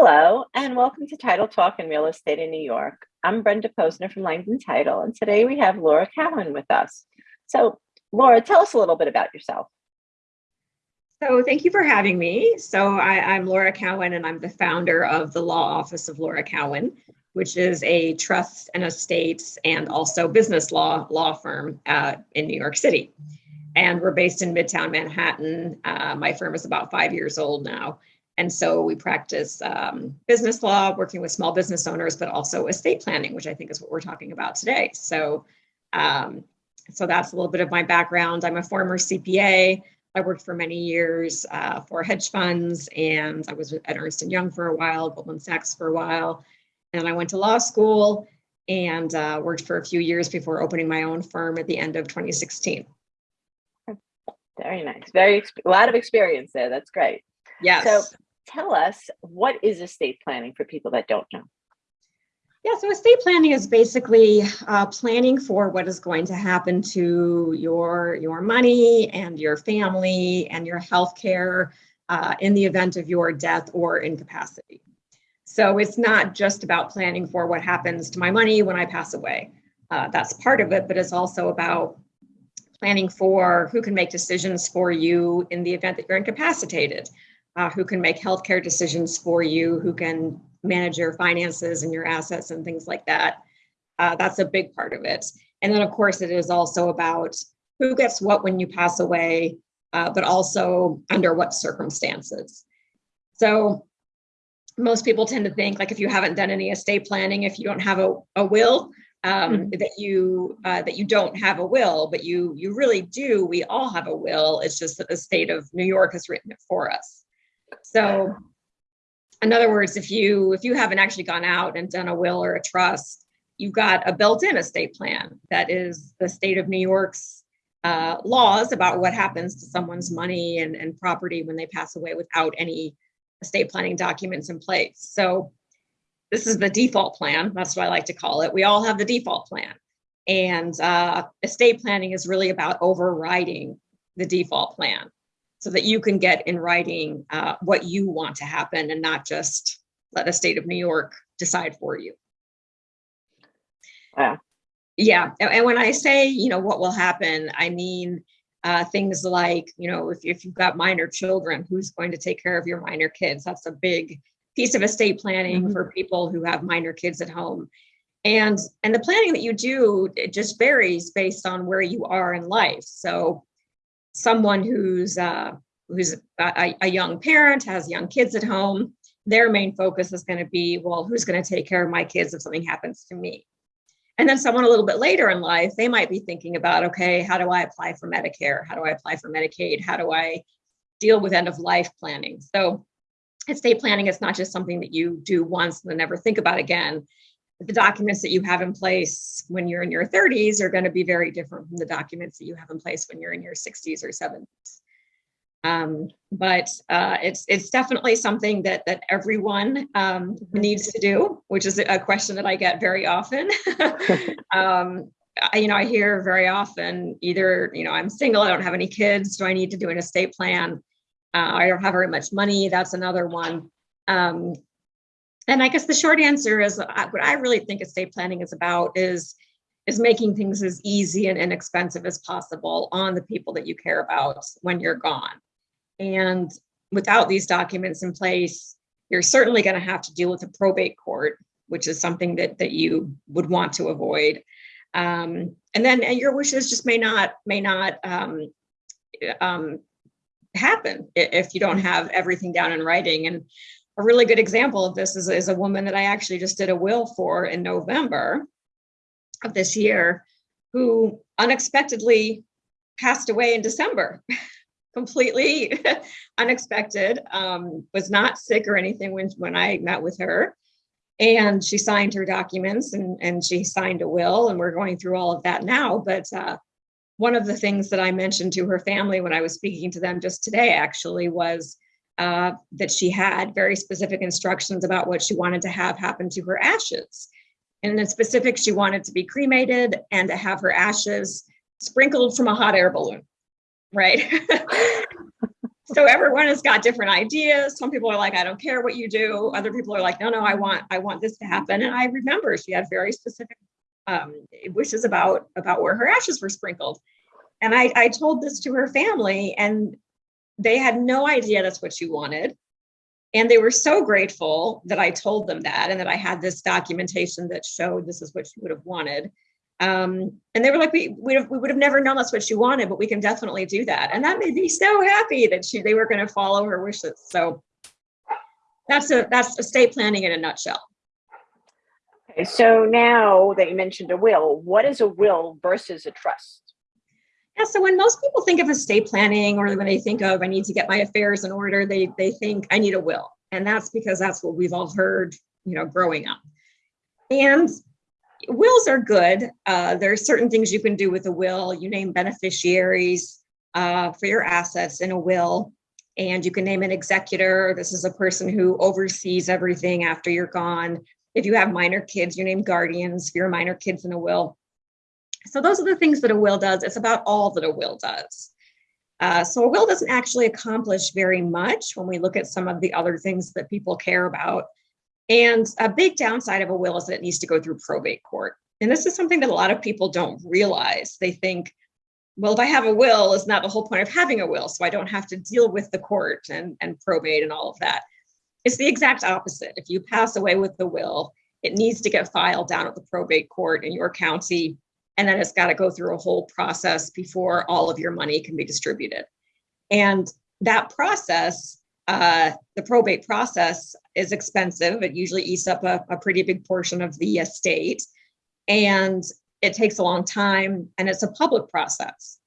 Hello, and welcome to Title Talk in Real Estate in New York. I'm Brenda Posner from Langdon Title, and today we have Laura Cowan with us. So, Laura, tell us a little bit about yourself. So, thank you for having me. So, I, am Laura Cowan, and I'm the founder of the Law Office of Laura Cowan, which is a trust and estates and also business law law firm uh, in New York City. And we're based in Midtown Manhattan. Uh, my firm is about five years old now and so we practice um, business law, working with small business owners, but also estate planning, which I think is what we're talking about today. So, um, so that's a little bit of my background. I'm a former CPA. I worked for many years uh, for hedge funds, and I was at Ernst and Young for a while, Goldman Sachs for a while, and I went to law school and uh, worked for a few years before opening my own firm at the end of 2016. Very nice. Very a lot of experience there. That's great. Yes. So tell us what is estate planning for people that don't know? Yeah, so estate planning is basically uh, planning for what is going to happen to your your money and your family and your health care uh, in the event of your death or incapacity. So it's not just about planning for what happens to my money when I pass away. Uh, that's part of it, but it's also about planning for who can make decisions for you in the event that you're incapacitated uh, who can make healthcare decisions for you, who can manage your finances and your assets and things like that. Uh, that's a big part of it. And then, of course, it is also about who gets what when you pass away, uh, but also under what circumstances. So, most people tend to think like if you haven't done any estate planning, if you don't have a, a will, um, mm-hmm. that you uh, that you don't have a will, but you you really do. We all have a will. It's just that the state of New York has written it for us. So in other words, if you if you haven't actually gone out and done a will or a trust, you've got a built-in estate plan that is the state of New York's uh, laws about what happens to someone's money and, and property when they pass away without any estate planning documents in place. So this is the default plan. That's what I like to call it. We all have the default plan. And uh, estate planning is really about overriding the default plan so that you can get in writing uh, what you want to happen and not just let the state of New York decide for you. Wow. Yeah. And when I say, you know, what will happen, I mean uh, things like, you know, if, if you've got minor children, who's going to take care of your minor kids? That's a big piece of estate planning mm-hmm. for people who have minor kids at home. And and the planning that you do it just varies based on where you are in life. So someone who's uh, who's a, a, young parent has young kids at home their main focus is going to be well who's going to take care of my kids if something happens to me? And then someone a little bit later in life they might be thinking about okay how do i apply for medicare? How do i apply for medicaid? How do i deal with end of life planning? So estate planning is not just something that you do once and then never think about again the documents that you have in place when you're in your 30s are going to be very different from the documents that you have in place when you're in your 60s or 70s. Um, but uh, it's it's definitely something that that everyone um, mm-hmm. needs to do, which is a question that I get very often. um, I, you know, I hear very often either you know I'm single, I don't have any kids, do I need to do an estate plan? Uh, I don't have very much money. That's another one. Um, and I guess the short answer is uh, what I really think estate planning is about is is making things as easy and inexpensive as possible on the people that you care about when you're gone. And without these documents in place, you're certainly going to have to deal with a probate court, which is something that that you would want to avoid. Um, and then and your wishes just may not may not um, um, happen if you don't have everything down in writing. And a really good example of this is, is a woman that I actually just did a will for in November of this year who unexpectedly passed away in December. completely unexpected. Um, was not sick or anything when, when i met with her. And she signed her documents and, and she signed a will and we're going through all of that now. But uh, one of the things that i mentioned to her family when i was speaking to them just today actually was uh, that she had very specific instructions about what she wanted to have happen to her ashes. And in specific, she wanted to be cremated and to have her ashes sprinkled from a hot air balloon, right? so everyone has got different ideas. Some people are like, I don't care what you do. Other people are like, no, no, I want, I want this to happen. And I remember she had very specific um, wishes about about where her ashes were sprinkled. And I, I told this to her family, and they had no idea that's what she wanted. And they were so grateful that I told them that and that I had this documentation that showed this is what she would have wanted. Um, and they were like, we, we, we would have never known that's what she wanted, but we can definitely do that. And that made me so happy that she they were going to follow her wishes. So that's a that's estate planning in a nutshell. Okay, so now that you mentioned a will, what is a will versus a trust? Yeah, so when most people think of estate planning or when they think of I need to get my affairs in order, they they think I need a will. And that's because that's what we've all heard, you know, growing up. And wills are good. Uh, there are certain things you can do with a will. You name beneficiaries uh, for your assets in a will, and you can name an executor. This is a person who oversees everything after you're gone. If you have minor kids, you name guardians for your minor kids in a will. So those are the things that a will does. It's about all that a will does. Uh, so a will doesn't actually accomplish very much when we look at some of the other things that people care about. And a big downside of a will is that it needs to go through probate court. And this is something that a lot of people don't realize. They think, well, if I have a will, is not the whole point of having a will. So I don't have to deal with the court and, and probate and all of that. It's the exact opposite. If you pass away with the will, it needs to get filed down at the probate court in your county. And then it's got to go through a whole process before all of your money can be distributed. And that process uh, the probate process is expensive. It usually eats up a, a pretty big portion of the estate, and it takes a long time, and it's a public process,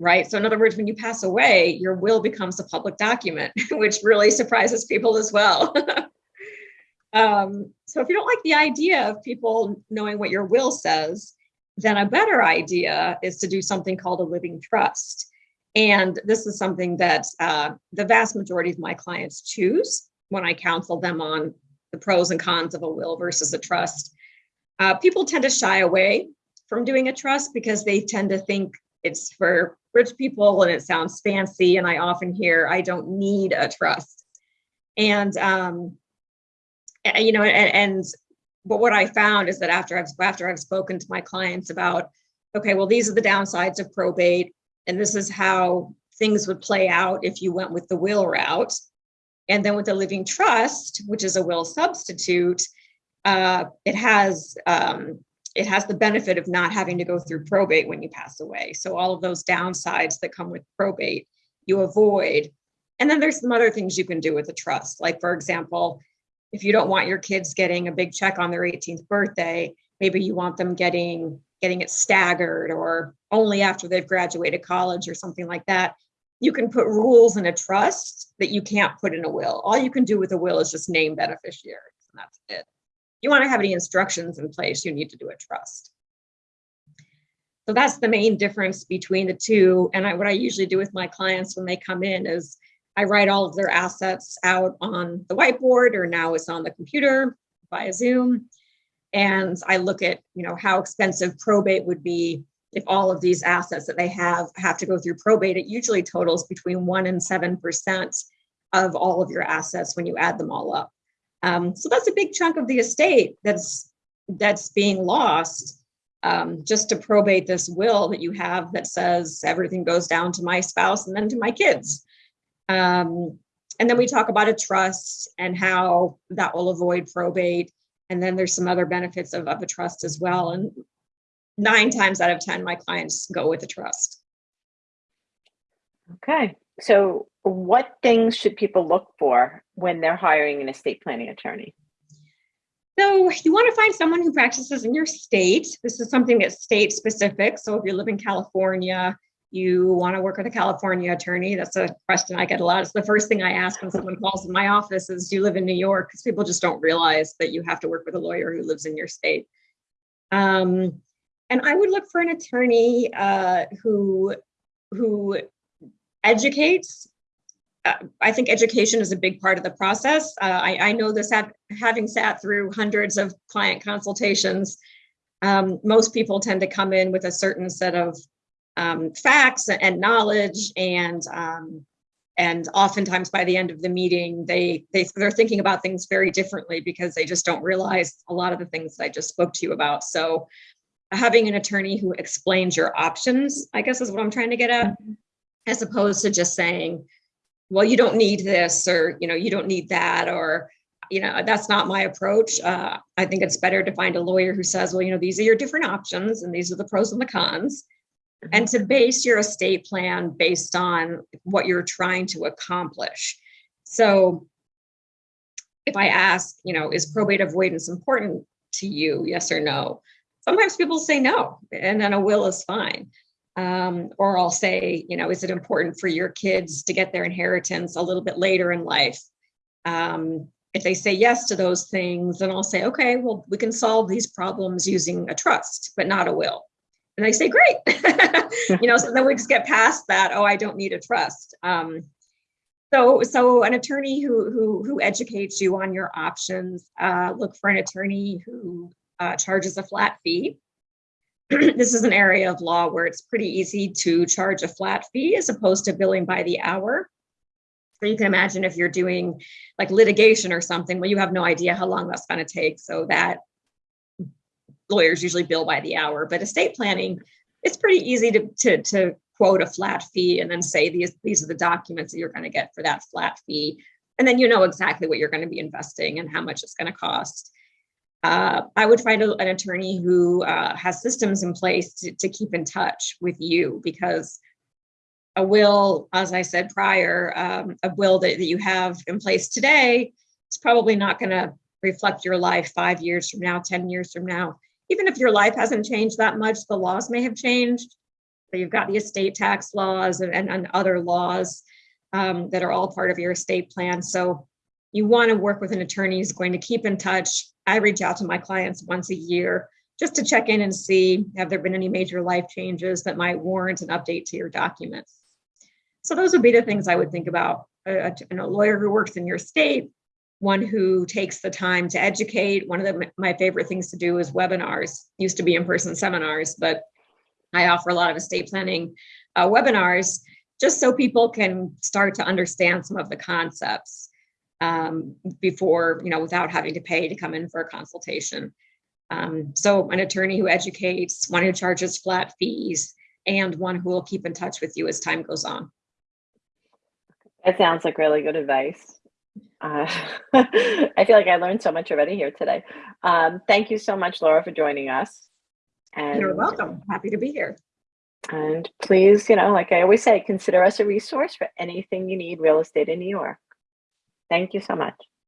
right? So, in other words, when you pass away, your will becomes a public document, which really surprises people as well. um, so, if you don't like the idea of people knowing what your will says, then a better idea is to do something called a living trust. And this is something that uh, the vast majority of my clients choose when I counsel them on the pros and cons of a will versus a trust. Uh, people tend to shy away from doing a trust because they tend to think it's for rich people and it sounds fancy. And I often hear, I don't need a trust. And, um, you know, and, and but what I found is that after I've after I've spoken to my clients about, okay, well, these are the downsides of probate and this is how things would play out if you went with the will route. And then with the living trust, which is a will substitute, uh, it has um, it has the benefit of not having to go through probate when you pass away. So all of those downsides that come with probate, you avoid. And then there's some other things you can do with a trust. Like for example, if you don't want your kids getting a big check on their 18th birthday, maybe you want them getting getting it staggered or only after they've graduated college or something like that. You can put rules in a trust that you can't put in a will. All you can do with a will is just name beneficiaries, and that's it. If you want to have any instructions in place, you need to do a trust. So that's the main difference between the two. And I, what I usually do with my clients when they come in is I write all of their assets out on the whiteboard, or now it's on the computer via Zoom and I look at you know how expensive probate would be if all of these assets that they have have to go through probate. It usually totals between one and seven percent of all of your assets when you add them all up. Um, so that's a big chunk of the estate that's that's being lost um, just to probate this will that you have that says everything goes down to my spouse and then to my kids. Um, and then we talk about a trust and how that will avoid probate and then there's some other benefits of, of a trust as well. And nine times out of 10, my clients go with a trust. Okay. So, what things should people look for when they're hiring an estate planning attorney? So, you want to find someone who practices in your state. This is something that's state specific. So, if you live in California, you want to work with a California attorney? That's a question I get a lot. It's the first thing I ask when someone calls in my office is, do you live in New York? Because people just don't realize that you have to work with a lawyer who lives in your state. Um, and I would look for an attorney uh, who, who educates. Uh, I think education is a big part of the process. Uh, I, I, know this having sat through hundreds of client consultations. Um, most people tend to come in with a certain set of um, facts and knowledge and um, and oftentimes by the end of the meeting, they, they, they're thinking about things very differently because they just don't realize a lot of the things that I just spoke to you about. So having an attorney who explains your options, I guess is what I'm trying to get at, as opposed to just saying, well, you don't need this, or, you know, you don't need that, or, you know, that's not my approach. Uh, I think it's better to find a lawyer who says, well, you know, these are your different options and these are the pros and the cons. And to base your estate plan based on what you're trying to accomplish. So if I ask, you know, is probate avoidance important to you? Yes or no? Sometimes people say no, and then a will is fine. Um, or I'll say, you know, is it important for your kids to get their inheritance a little bit later in life? Um, if they say yes to those things, then I'll say, okay, well, we can solve these problems using a trust, but not a will. And I say, great. you know, so then we just get past that. Oh, I don't need a trust. Um, so, so an attorney who who who educates you on your options. Uh, look for an attorney who uh, charges a flat fee. this is an area of law where it's pretty easy to charge a flat fee as opposed to billing by the hour. So you can imagine if you're doing like litigation or something, well, you have no idea how long that's going to take. So that lawyers usually bill by the hour, but estate planning, it's pretty easy to, to, to quote a flat fee and then say these, these are the documents that you're going to get for that flat fee. And then you know exactly what you're going to be investing and how much it's going to cost. Uh, I would find a, an attorney who uh, has systems in place to, to keep in touch with you because a will, as I said prior, um, a will that, that you have in place today is probably not going to reflect your life five years from now, 10 years from now. Even if your life hasn't changed that much, the laws may have changed. So you've got the estate tax laws and, and, and other laws um, that are all part of your estate plan. So you want to work with an attorney who's going to keep in touch. I reach out to my clients once a year just to check in and see have there been any major life changes that might warrant an update to your documents. So those would be the things I would think about. A, a, a lawyer who works in your state, one who takes the time to educate. One of the, my favorite things to do is webinars. Used to be in-person seminars, but I offer a lot of estate planning uh, webinars just so people can start to understand some of the concepts um, before, you know, without having to pay to come in for a consultation. Um, so an attorney who educates, one who charges flat fees, and one who will keep in touch with you as time goes on. That sounds like really good advice. Uh, I feel like I learned so much already here today. Um, thank you so much, Laura, for joining us. And, You're welcome. Happy to be here. And please, you know, like I always say, consider us a resource for anything you need real estate in New York. Thank you so much.